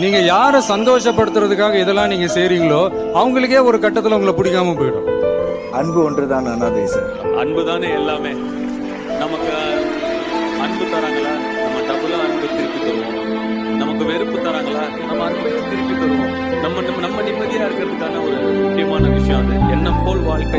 நீங்க யாரை சந்தோஷப்படுத்துறதுக்காக இதெல்லாம் நீங்க செய்றீங்களோ அவங்களுக்கே ஒரு கட்டத்துல உங்களை பிடிக்காம போயிடும். அன்பு ஒன்றுதான் அனாதை சார் அன்பு தானே எல்லாமே. நமக்கு அன்பு தராங்களா? நம்ம டபுளா அன்பு திருப்பி தருவோம். நமக்கு வெறுப்பு தராங்களா? நம்ம அன்பையும் திருப்பி தருவோம். நம்ம நம்ம நம்ம நிம்மதியா இருக்கிறதுக்கான ஒரு முக்கியமான விஷயம் அது. எண்ணம் போல் வாழ்க்கை.